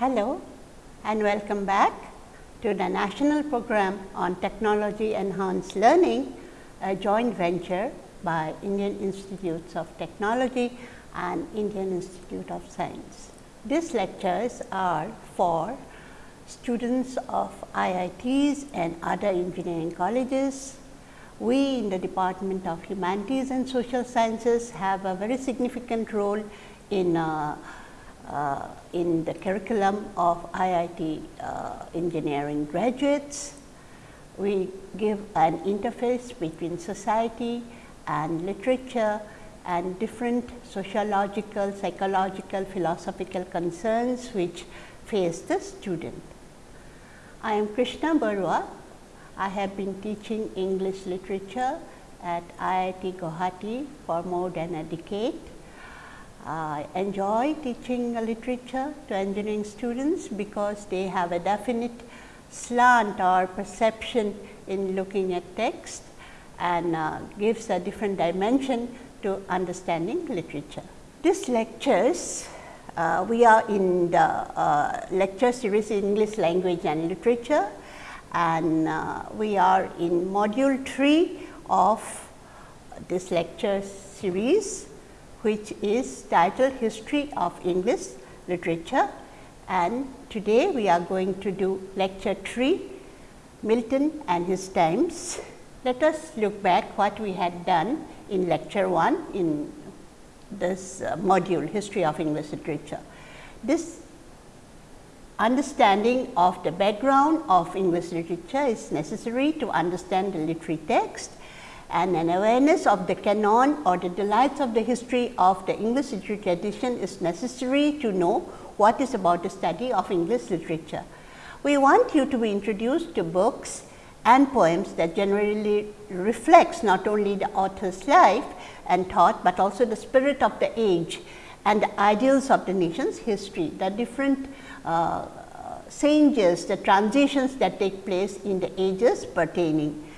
Hello and welcome back to the National Program on Technology Enhanced Learning, a joint venture by Indian Institutes of Technology and Indian Institute of Science. These lectures are for students of IITs and other engineering colleges. We in the Department of Humanities and Social Sciences have a very significant role in uh, uh, in the curriculum of IIT uh, engineering graduates. We give an interface between society and literature and different sociological, psychological, philosophical concerns which face the student. I am Krishna Barua. I have been teaching English literature at IIT Guwahati for more than a decade. I enjoy teaching literature to engineering students because they have a definite slant or perception in looking at text and uh, gives a different dimension to understanding literature. These lectures, uh, we are in the uh, lecture series English language and literature and uh, we are in module 3 of this lecture series which is titled History of English Literature and today we are going to do lecture 3 Milton and his times. Let us look back what we had done in lecture 1 in this uh, module History of English Literature. This understanding of the background of English literature is necessary to understand the literary text and an awareness of the canon or the delights of the history of the English literature tradition is necessary to know what is about the study of English literature. We want you to be introduced to books and poems that generally reflects not only the author's life and thought, but also the spirit of the age and the ideals of the nation's history, the different uh, changes, the transitions that take place in the ages pertaining.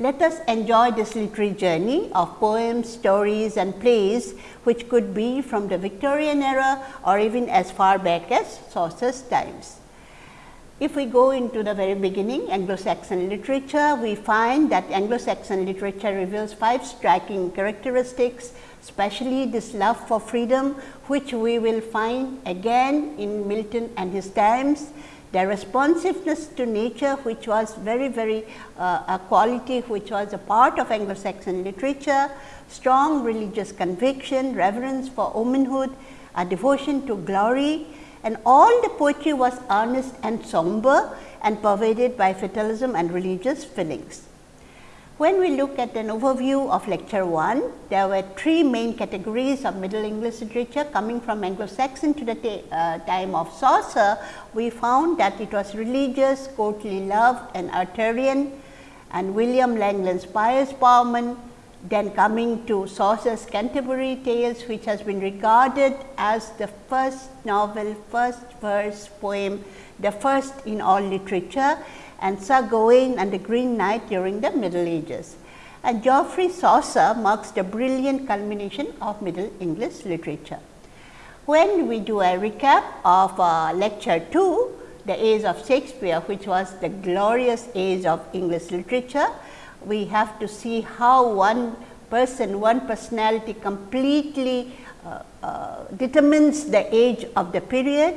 Let us enjoy this literary journey of poems, stories and plays which could be from the Victorian era or even as far back as Chaucer's times. If we go into the very beginning Anglo-Saxon literature, we find that Anglo-Saxon literature reveals five striking characteristics, especially this love for freedom, which we will find again in Milton and his times, the responsiveness to nature which was very very uh, a quality which was a part of Anglo-Saxon literature, strong religious conviction, reverence for womanhood, a devotion to glory, and all the poetry was earnest and somber and pervaded by fatalism and religious feelings. When we look at an overview of lecture 1, there were three main categories of Middle English literature coming from Anglo-Saxon to the uh, time of Chaucer. We found that it was religious, courtly love and Arthurian and William Langland's Piers Plowman, then coming to Chaucer's Canterbury Tales which has been regarded as the first novel, first verse poem, the first in all literature and Sir Gawain and the Green Knight during the Middle Ages. And Geoffrey Chaucer marks the brilliant culmination of Middle English literature. When we do a recap of uh, lecture 2, the age of Shakespeare which was the glorious age of English literature, we have to see how one person, one personality completely uh, uh, determines the age of the period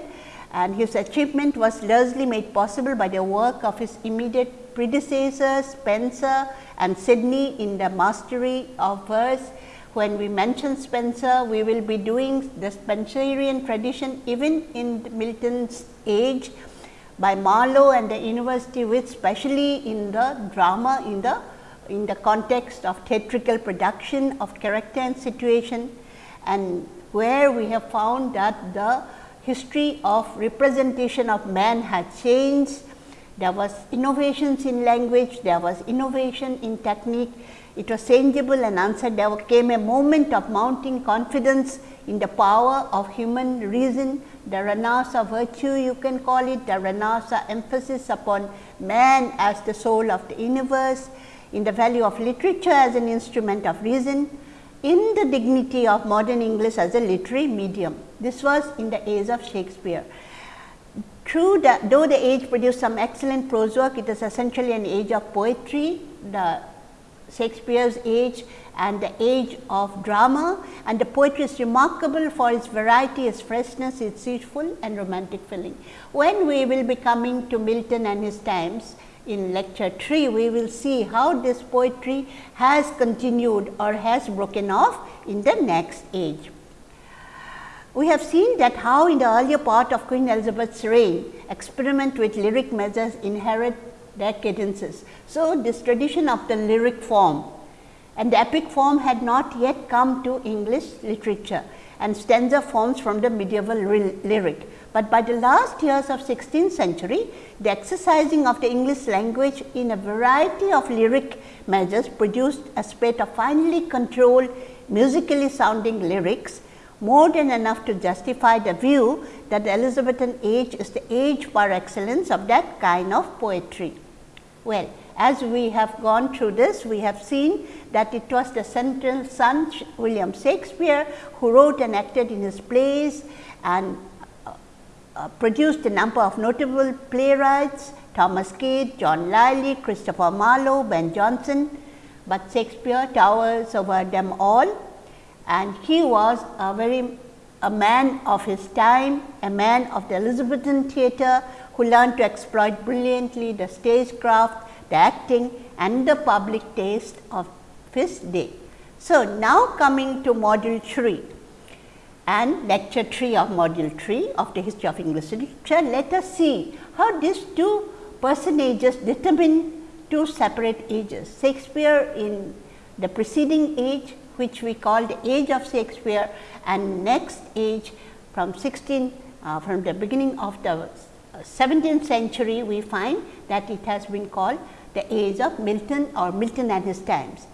and his achievement was largely made possible by the work of his immediate predecessors Spenser and Sidney in the mastery of verse. When we mention Spenser, we will be doing the Spenserian tradition even in Milton's age by Marlowe and the university with specially in the drama in the in the context of theatrical production of character and situation and where we have found that the history of representation of man had changed. There was innovations in language, there was innovation in technique, it was changeable and answered. There came a moment of mounting confidence in the power of human reason, the Renaissance virtue you can call it, the Renaissance emphasis upon man as the soul of the universe, in the value of literature as an instrument of reason, in the dignity of modern English as a literary medium. This was in the age of Shakespeare. True that though the age produced some excellent prose work, it is essentially an age of poetry, the Shakespeare's age and the age of drama and the poetry is remarkable for its variety, its freshness, its youthful and romantic feeling. When we will be coming to Milton and his times in lecture 3, we will see how this poetry has continued or has broken off in the next age. We have seen that how in the earlier part of Queen Elizabeth's reign, experiment with lyric measures inherit their cadences. So, this tradition of the lyric form and the epic form had not yet come to English literature and stanza forms from the medieval lyric. But by the last years of 16th century, the exercising of the English language in a variety of lyric measures produced a spate of finely controlled musically sounding lyrics more than enough to justify the view that the Elizabethan age is the age par excellence of that kind of poetry. Well, as we have gone through this, we have seen that it was the central sun William Shakespeare who wrote and acted in his plays and uh, produced a number of notable playwrights Thomas Kyd, John Lyly, Christopher Marlowe, Ben Jonson, but Shakespeare towers over them all and he was a very a man of his time, a man of the Elizabethan theatre who learned to exploit brilliantly the stagecraft, the acting and the public taste of his day. So, now coming to module 3 and lecture 3 of module 3 of the history of English literature, let us see how these two personages determine two separate ages. Shakespeare in the preceding age which we call the age of Shakespeare and next age from 16 uh, from the beginning of the 17th century we find that it has been called the age of Milton or Milton and his times.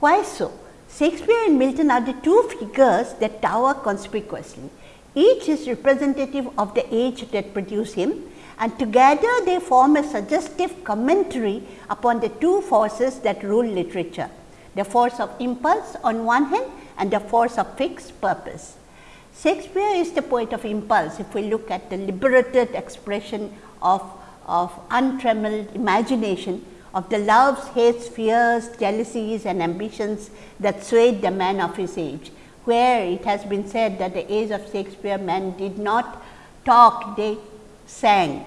Why so? Shakespeare and Milton are the two figures that tower conspicuously. Each is representative of the age that produced him and together they form a suggestive commentary upon the two forces that rule literature the force of impulse on one hand and the force of fixed purpose. Shakespeare is the poet of impulse if we look at the liberated expression of, of untrammeled imagination of the loves, hates, fears, jealousies and ambitions that swayed the man of his age, where it has been said that the age of Shakespeare men did not talk, they sang.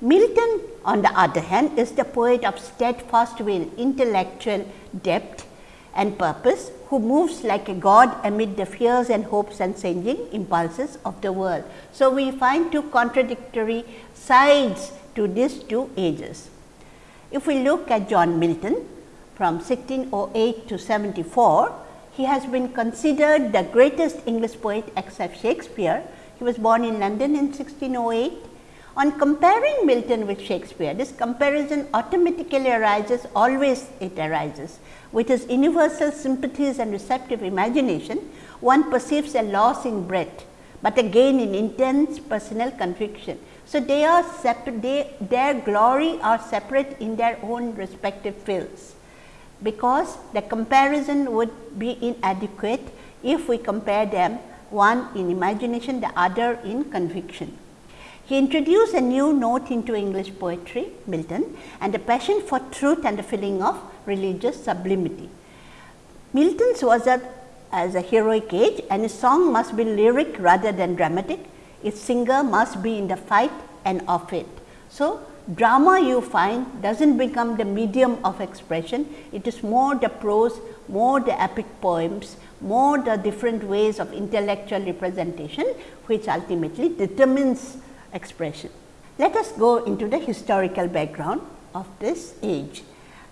Milton on the other hand is the poet of steadfast will, intellectual depth and purpose who moves like a god amid the fears and hopes and changing impulses of the world. So, we find two contradictory sides to these two ages. If we look at John Milton from 1608 to 74, he has been considered the greatest English poet except Shakespeare. He was born in London in 1608. On comparing Milton with Shakespeare, this comparison automatically arises, always it arises with his universal sympathies and receptive imagination, one perceives a loss in breadth, but a gain in intense personal conviction. So, they are separate, they, their glory are separate in their own respective fields, because the comparison would be inadequate if we compare them one in imagination, the other in conviction. He introduced a new note into English poetry, Milton, and a passion for truth and a feeling of religious sublimity. Milton's was a, as a heroic age and his song must be lyric rather than dramatic. Its singer must be in the fight and of it. So, drama you find does not become the medium of expression, it is more the prose, more the epic poems, more the different ways of intellectual representation, which ultimately determines expression. Let us go into the historical background of this age.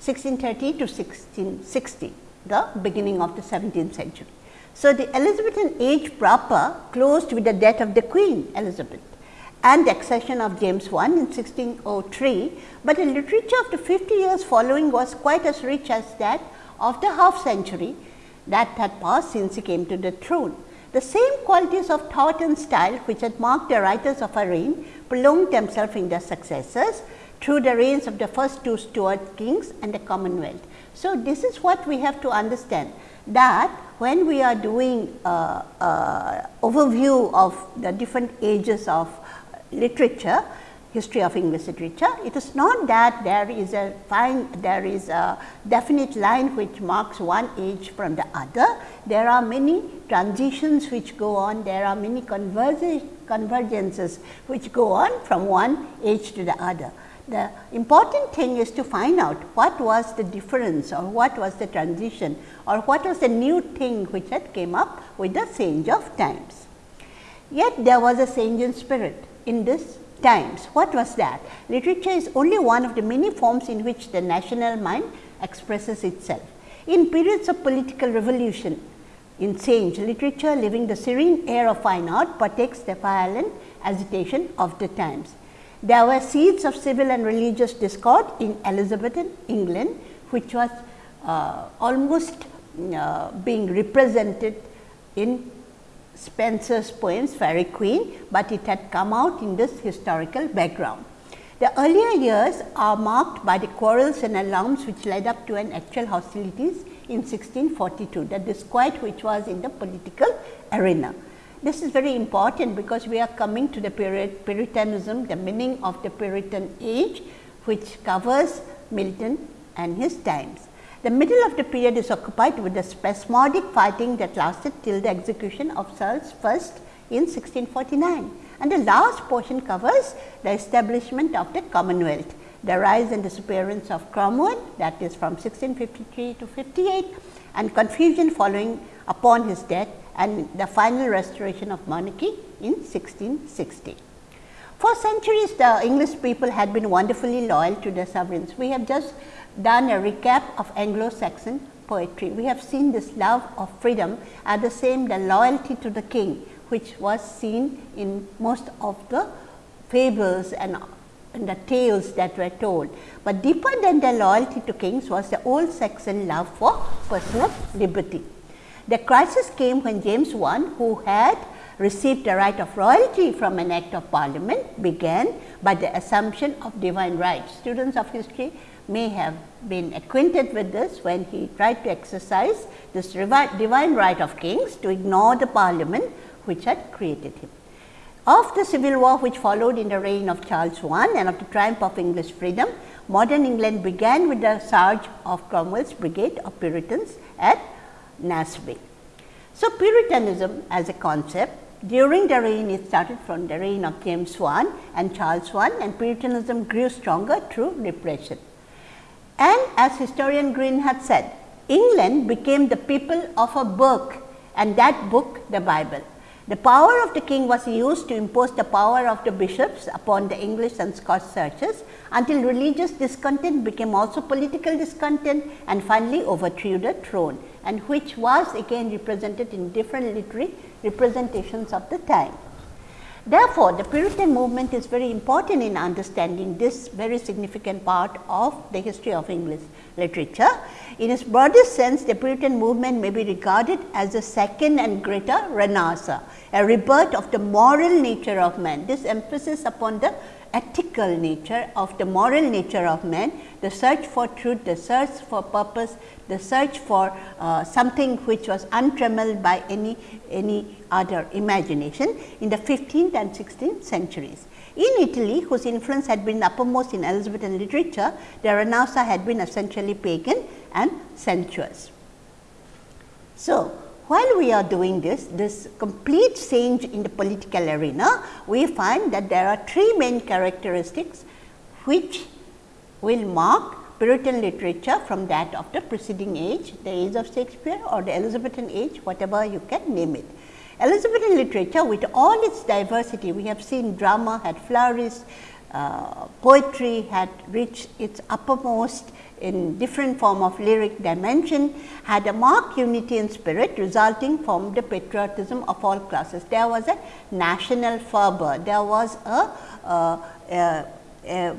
1630 to 1660, the beginning of the 17th century. So, the Elizabethan age proper closed with the death of the Queen Elizabeth and the accession of James I in 1603, but the literature of the 50 years following was quite as rich as that of the half century that had passed since he came to the throne. The same qualities of thought and style which had marked the writers of her reign prolonged themselves in their successors through the reigns of the first two Stuart kings and the Commonwealth. So, this is what we have to understand that when we are doing uh, uh, overview of the different ages of literature, history of English literature. It is not that there is a fine, there is a definite line which marks one age from the other. There are many transitions which go on, there are many convergences which go on from one age to the other. The important thing is to find out what was the difference or what was the transition or what was the new thing which had came up with the change of times. Yet there was a change in spirit in this times. What was that? Literature is only one of the many forms in which the national mind expresses itself. In periods of political revolution, in change, literature living the serene air of fine art partakes the violent agitation of the times. There were seeds of civil and religious discord in Elizabethan England, which was uh, almost uh, being represented in Spenser's poems Faerie Queene, but it had come out in this historical background. The earlier years are marked by the quarrels and alarms which led up to an actual hostilities in 1642, the disquiet which was in the political arena. This is very important because we are coming to the period Puritanism, the meaning of the Puritan age, which covers Milton and his times. The middle of the period is occupied with the spasmodic fighting that lasted till the execution of Charles I in 1649 and the last portion covers the establishment of the Commonwealth, the rise and disappearance of Cromwell that is from 1653 to 58 and confusion following upon his death and the final restoration of monarchy in 1660. For centuries the English people had been wonderfully loyal to their sovereigns. We have just done a recap of Anglo-Saxon poetry. We have seen this love of freedom and the same the loyalty to the king, which was seen in most of the fables and, and the tales that were told. But deeper than the loyalty to kings was the old Saxon love for personal liberty. The crisis came when James I, who had received the right of royalty from an act of parliament, began by the assumption of divine rights. Students of history may have been acquainted with this when he tried to exercise this divine right of kings to ignore the parliament which had created him. Of the civil war which followed in the reign of Charles I and of the triumph of English freedom, modern England began with the surge of Cromwell's brigade of Puritans at Naseby. So, Puritanism as a concept during the reign it started from the reign of James I and Charles I and Puritanism grew stronger through repression. And as historian Green had said, England became the people of a book and that book the Bible. The power of the king was used to impose the power of the bishops upon the English and Scotch churches until religious discontent became also political discontent and finally overthrew the throne and which was again represented in different literary representations of the time. Therefore, the Puritan movement is very important in understanding this very significant part of the history of English literature. In its broadest sense, the Puritan movement may be regarded as a second and greater renaissance, a rebirth of the moral nature of man. This emphasis upon the ethical nature of the moral nature of man, the search for truth, the search for purpose, the search for uh, something which was untrammeled by any, any other imagination in the 15th and 16th centuries. In Italy, whose influence had been uppermost in Elizabethan literature, the Renaissance had been essentially pagan and sensuous. So, while we are doing this, this complete change in the political arena, we find that there are three main characteristics which will mark Puritan literature from that of the preceding age, the age of Shakespeare or the Elizabethan age, whatever you can name it. Elizabethan literature with all its diversity, we have seen drama had flourished, uh, poetry had reached its uppermost in different form of lyric dimension had a marked unity in spirit resulting from the patriotism of all classes. There was a national fervor, there was a, a, a, a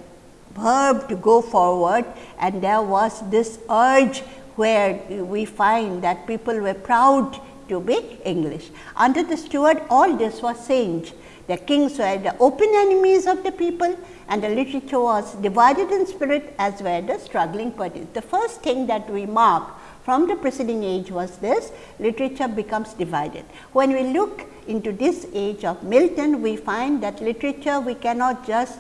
verb to go forward and there was this urge where we find that people were proud to be English. Under the Stuart all this was changed. The kings were the open enemies of the people and the literature was divided in spirit as were the struggling parties. The first thing that we mark from the preceding age was this, literature becomes divided. When we look into this age of Milton, we find that literature we cannot just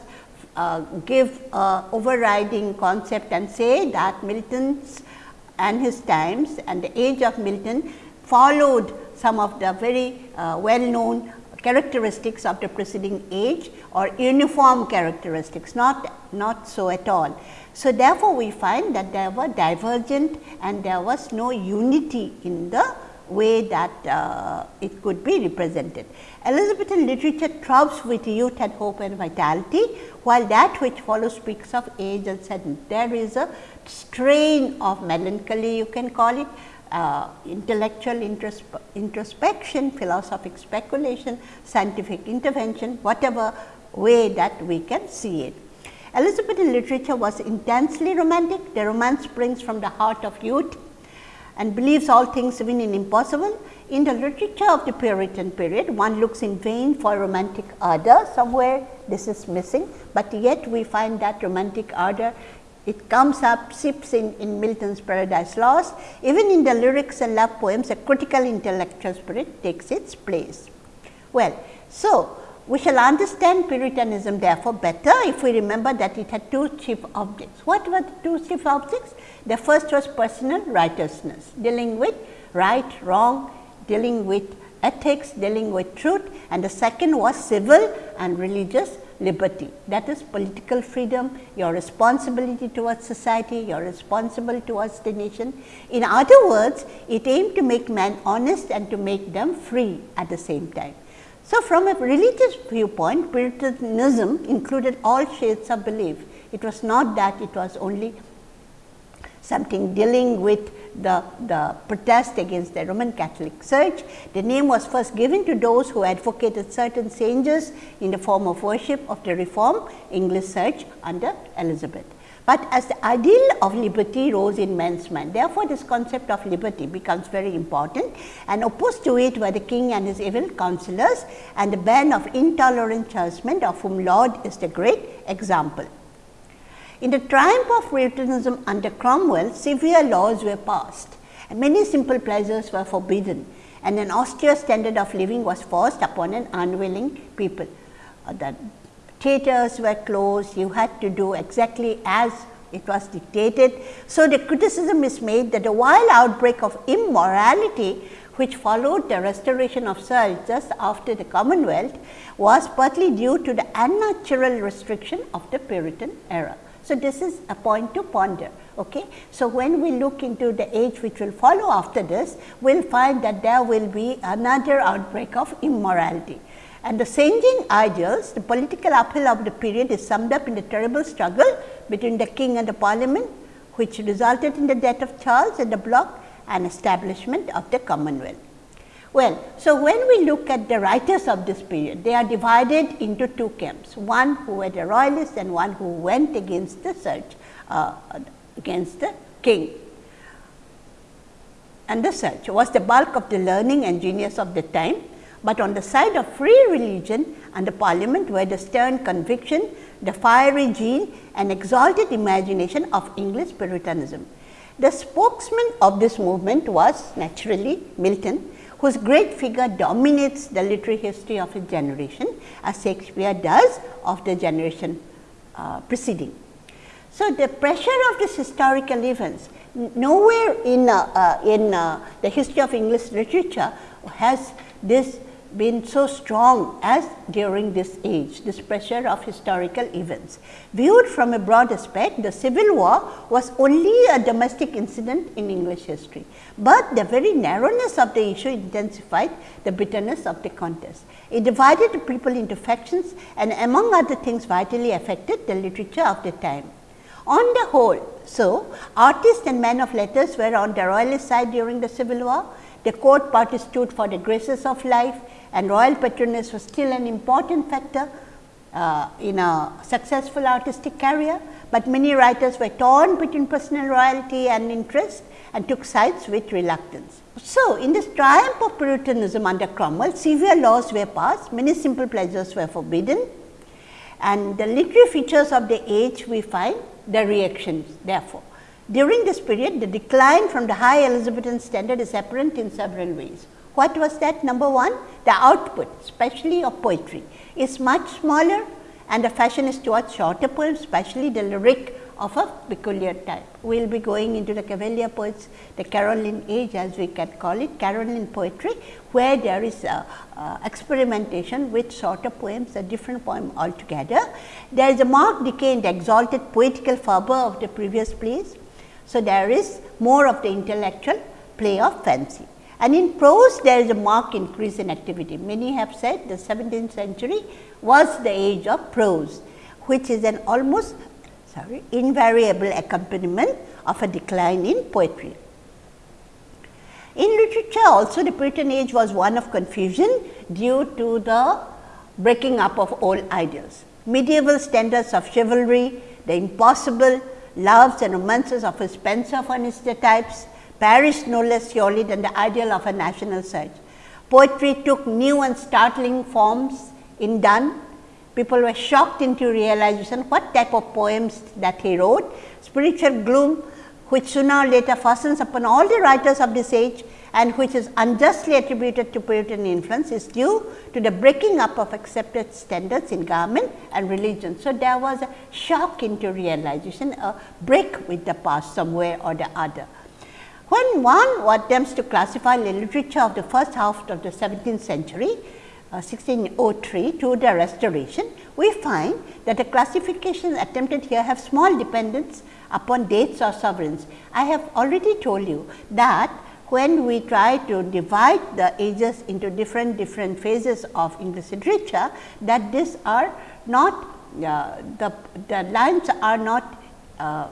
uh, give a overriding concept and say that Milton's and his times and the age of Milton followed some of the very uh, well known characteristics of the preceding age or uniform characteristics, not, not so at all. So, therefore, we find that there were divergent and there was no unity in the way that uh, it could be represented. Elizabethan literature throbs with youth and hope and vitality, while that which follows speaks of age and sadness. There is a strain of melancholy you can call it, uh, intellectual introspe introspection, philosophic speculation, scientific intervention, whatever way that we can see it. Elizabethan literature was intensely romantic. The romance springs from the heart of youth and believes all things even in impossible. In the literature of the Puritan period, one looks in vain for romantic ardor. Somewhere this is missing, but yet we find that romantic ardor it comes up, sips in, in Milton's Paradise Lost. Even in the lyrics and love poems, a critical intellectual spirit takes its place. Well, so we shall understand Puritanism therefore better if we remember that it had two chief objects. What were the two chief objects? The first was personal righteousness, dealing with right, wrong, dealing with ethics, dealing with truth and the second was civil and religious liberty that is political freedom, your responsibility towards society, your responsible towards the nation. In other words, it aimed to make man honest and to make them free at the same time. So, from a religious viewpoint, Puritanism included all shades of belief. It was not that it was only something dealing with the, the protest against the Roman Catholic Church. The name was first given to those who advocated certain changes in the form of worship of the Reformed English Church under Elizabeth. But as the ideal of liberty rose in men's mind, therefore, this concept of liberty becomes very important and opposed to it were the king and his evil counselors and the band of intolerant churchmen of whom Laud is the great example. In the triumph of Puritanism under Cromwell, severe laws were passed and many simple pleasures were forbidden and an austere standard of living was forced upon an unwilling people. Uh, the theatres were closed, you had to do exactly as it was dictated. So, the criticism is made that the wild outbreak of immorality which followed the restoration of Sir just after the Commonwealth was partly due to the unnatural restriction of the Puritan era. So, this is a point to ponder. Okay. So, when we look into the age which will follow after this, we will find that there will be another outbreak of immorality. And the changing ideals, the political uphill of the period is summed up in the terrible struggle between the king and the parliament, which resulted in the death of Charles and the block and establishment of the Commonwealth. Well, so when we look at the writers of this period, they are divided into two camps, one who were the royalists and one who went against the church, uh, against the king. And the church was the bulk of the learning and genius of the time, but on the side of free religion and the parliament were the stern conviction, the fiery zeal and exalted imagination of English Puritanism. The spokesman of this movement was naturally Milton, whose great figure dominates the literary history of his generation as Shakespeare does of the generation uh, preceding. So, the pressure of this historical events nowhere in, uh, uh, in uh, the history of English literature has this been so strong as during this age, this pressure of historical events. Viewed from a broad aspect, the Civil War was only a domestic incident in English history, but the very narrowness of the issue intensified the bitterness of the contest. It divided the people into factions and among other things vitally affected the literature of the time. On the whole, so artists and men of letters were on the royalist side during the Civil War, the court party stood for the graces of life and royal patronage was still an important factor uh, in a successful artistic career, but many writers were torn between personal royalty and interest and took sides with reluctance. So, in this triumph of Puritanism under Cromwell, severe laws were passed, many simple pleasures were forbidden and the literary features of the age we find the reactions therefore. During this period, the decline from the high Elizabethan standard is apparent in several ways. What was that? Number one, the output, especially of poetry, is much smaller and the fashion is towards shorter poems, especially the lyric of a peculiar type. We will be going into the Cavalier poets, the Caroline age as we can call it, Caroline poetry, where there is a, experimentation with shorter poems, a different poem altogether. There is a marked decay in the exalted poetical fervor of the previous plays. So, there is more of the intellectual play of fancy. And in prose, there is a marked increase in activity. Many have said the 17th century was the age of prose, which is an almost sorry, invariable accompaniment of a decline in poetry. In literature also the Puritan age was one of confusion due to the breaking up of old ideals. Medieval standards of chivalry, the impossible loves and romances of a Spenser furnished the types, perished no less surely than the ideal of a national search. Poetry took new and startling forms in Donne people were shocked into realization what type of poems that he wrote. Spiritual gloom which sooner or later fastens upon all the writers of this age and which is unjustly attributed to Puritan influence is due to the breaking up of accepted standards in government and religion. So, there was a shock into realization, a break with the past somewhere or the other. When one attempts to classify the literature of the first half of the 17th century, 1603 uh, to the restoration, we find that the classifications attempted here have small dependence upon dates or sovereigns. I have already told you that when we try to divide the ages into different different phases of English literature that these are not uh, the, the lines are not uh,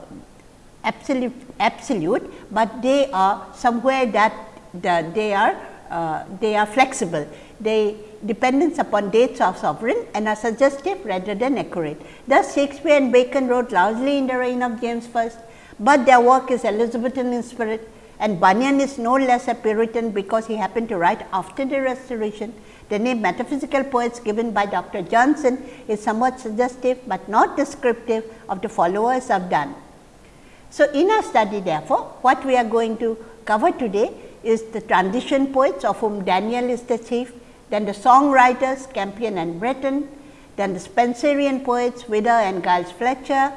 absolute absolute, but they are somewhere that the, they are uh, they are flexible. They dependence upon dates of sovereign and are suggestive rather than accurate. Thus, Shakespeare and Bacon wrote largely in the reign of James I, but their work is Elizabethan in spirit and Bunyan is no less a Puritan because he happened to write after the restoration. The name metaphysical poets given by Dr. Johnson is somewhat suggestive, but not descriptive of the followers of Donne. So, in our study therefore, what we are going to cover today is the transition poets of whom Daniel is the chief then the songwriters Campion and Breton, then the Spenserian poets Wither and Giles Fletcher,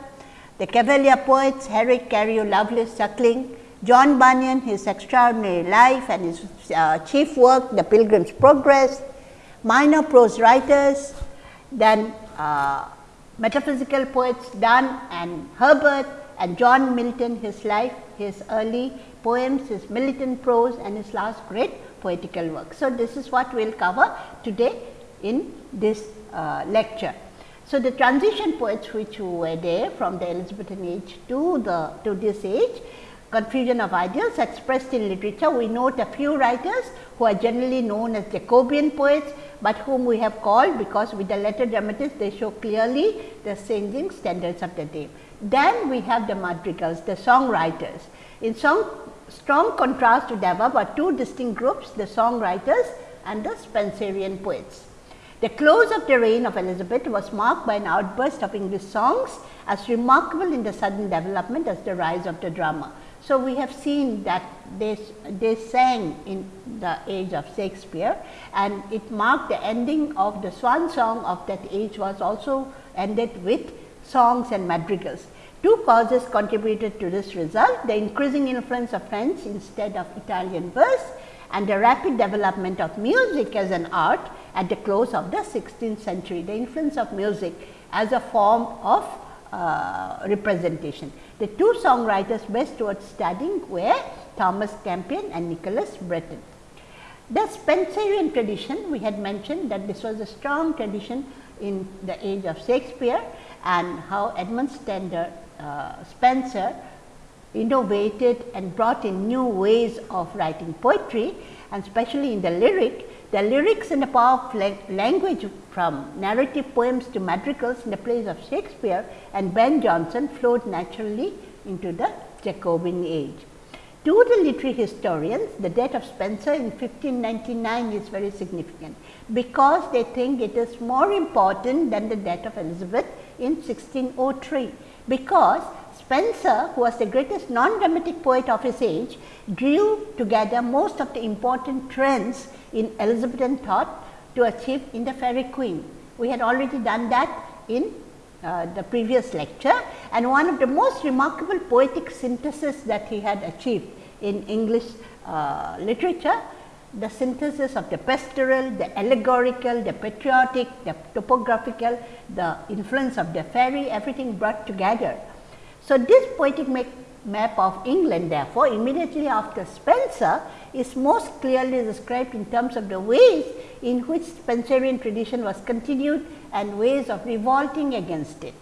the Cavalier poets Herrick, Carew, Lovelace, Suckling, John Bunyan, his extraordinary life and his uh, chief work, The Pilgrim's Progress, minor prose writers, then uh, metaphysical poets Donne and Herbert and John Milton, his life, his early poems, his militant prose and his last great poetical work. So, this is what we will cover today in this uh, lecture. So, the transition poets which were there from the Elizabethan age to the to this age confusion of ideals expressed in literature. We note a few writers who are generally known as Jacobean poets, but whom we have called because with the letter dramatists they show clearly the changing standards of the day. Then we have the madrigals, the songwriters. In song strong contrast to above are two distinct groups the songwriters and the Spenserian poets. The close of the reign of Elizabeth was marked by an outburst of English songs as remarkable in the sudden development as the rise of the drama. So, we have seen that they, they sang in the age of Shakespeare and it marked the ending of the swan song of that age was also ended with songs and madrigals. Two causes contributed to this result, the increasing influence of French instead of Italian verse and the rapid development of music as an art at the close of the 16th century, the influence of music as a form of uh, representation. The two songwriters best towards studying were Thomas Campion and Nicholas Breton. The Spenserian tradition, we had mentioned that this was a strong tradition in the age of Shakespeare and how Edmund Stender uh, Spenser innovated and brought in new ways of writing poetry and especially in the lyric. The lyrics and the power of language from narrative poems to madrigals in the plays of Shakespeare and Ben Jonson flowed naturally into the Jacobean age. To the literary historians, the death of Spenser in 1599 is very significant, because they think it is more important than the death of Elizabeth in 1603 because Spenser, who was the greatest non-dramatic poet of his age, drew together most of the important trends in Elizabethan thought to achieve in the Faerie Queene. We had already done that in uh, the previous lecture and one of the most remarkable poetic synthesis that he had achieved in English uh, literature, the synthesis of the pastoral, the allegorical, the patriotic, the topographical, the influence of the fairy, everything brought together. So, this poetic map of England therefore, immediately after Spenser is most clearly described in terms of the ways in which Spenserian tradition was continued and ways of revolting against it.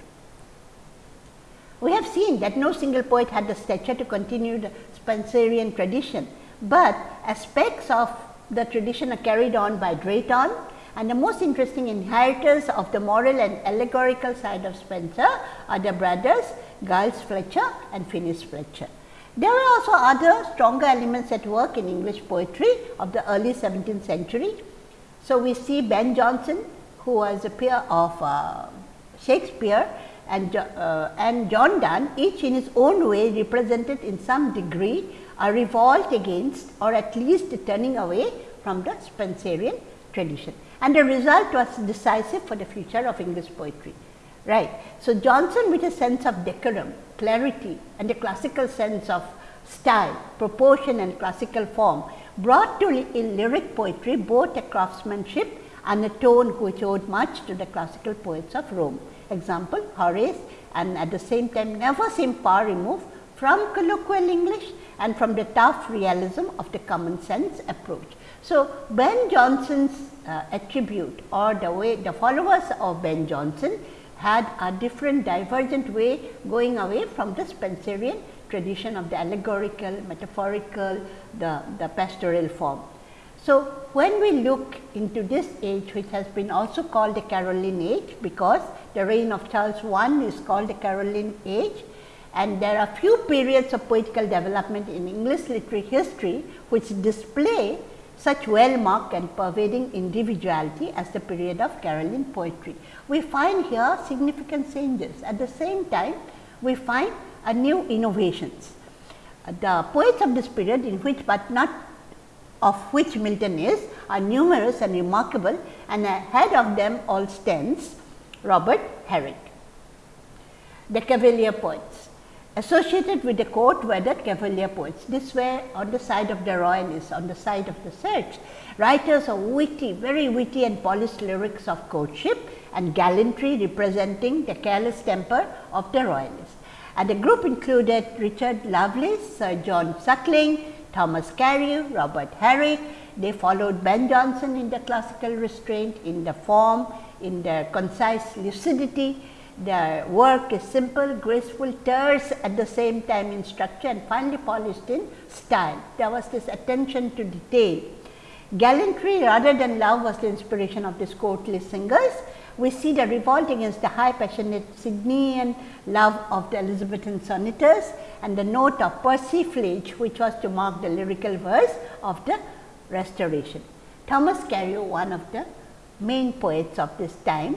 We have seen that no single poet had the stature to continue the Spenserian tradition, but aspects of the tradition are carried on by Drayton and the most interesting inheritors of the moral and allegorical side of Spenser are the brothers Giles Fletcher and Phineas Fletcher. There were also other stronger elements at work in English poetry of the early 17th century. So, we see Ben Jonson who was a peer of uh, Shakespeare and, uh, and John Donne each in his own way represented in some degree a revolt against or at least turning away from the Spenserian tradition. And the result was decisive for the future of English poetry. Right. So, Jonson with a sense of decorum, clarity and a classical sense of style, proportion and classical form brought to in lyric poetry both a craftsmanship and a tone which owed much to the classical poets of Rome. Example Horace and at the same time never seemed far removed from colloquial English and from the tough realism of the common sense approach. So, Ben Jonson's uh, attribute or the way the followers of Ben Jonson had a different divergent way going away from the Spenserian tradition of the allegorical, metaphorical, the, the pastoral form. So, when we look into this age which has been also called the Caroline age because the reign of Charles I is called the Caroline age and there are few periods of poetical development in English literary history which display such well marked and pervading individuality as the period of Caroline poetry. We find here significant changes at the same time we find a new innovations. Uh, the poets of this period in which but not of which Milton is are numerous and remarkable and ahead of them all stands Robert Herrick. The Cavalier poets associated with the court were the Cavalier poets. This were on the side of the royalists, on the side of the search. Writers of witty, very witty and polished lyrics of courtship and gallantry representing the careless temper of the royalists. And the group included Richard Lovelace, Sir John Suckling, Thomas Carew, Robert Herrick. They followed Ben Jonson in the classical restraint, in the form, in their concise lucidity. Their work is simple, graceful, terse at the same time in structure and finely polished in style. There was this attention to detail. Gallantry rather than love was the inspiration of these courtly singers we see the revolt against the high passionate Sidneyan love of the Elizabethan sonneteers and the note of persiflage which was to mark the lyrical verse of the restoration. Thomas Carew, one of the main poets of this time,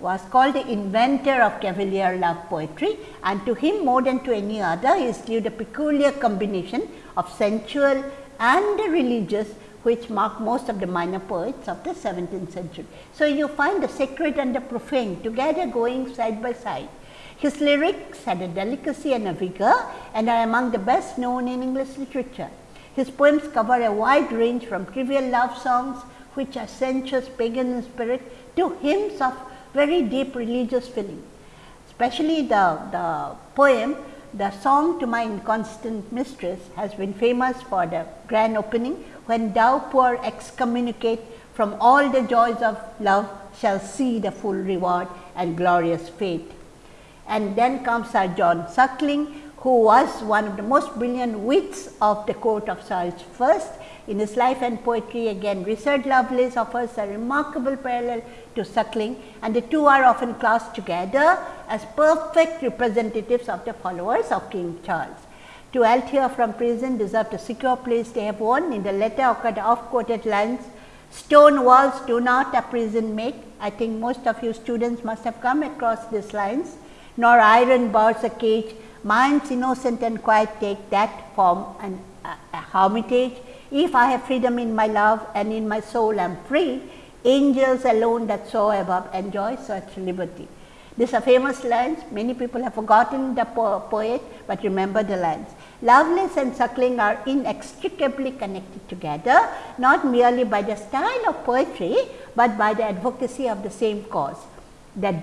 was called the inventor of cavalier love poetry and to him more than to any other is due the peculiar combination of sensual and religious which mark most of the minor poets of the 17th century. So, you find the sacred and the profane together going side by side. His lyrics had a delicacy and a vigor and are among the best known in English literature. His poems cover a wide range from trivial love songs which are sensuous pagan in spirit to hymns of very deep religious feeling. Especially the, the poem the song to my inconstant mistress has been famous for the grand opening when thou poor excommunicate from all the joys of love shall see the full reward and glorious fate. And then comes Sir John Suckling, who was one of the most brilliant wits of the court of Charles I. In his life and poetry again Richard Lovelace offers a remarkable parallel to Suckling and the two are often classed together as perfect representatives of the followers of King Charles to Althea from prison deserved a secure place they have won. In the letter occurred off quoted lines, stone walls do not a prison make. I think most of you students must have come across these lines, nor iron bars a cage, minds innocent and quiet take that form and uh, a hermitage. If I have freedom in my love and in my soul I am free, angels alone that soar above enjoy such liberty. These are famous lines, many people have forgotten the po poet, but remember the lines. Lovelace and suckling are inextricably connected together, not merely by the style of poetry, but by the advocacy of the same cause, that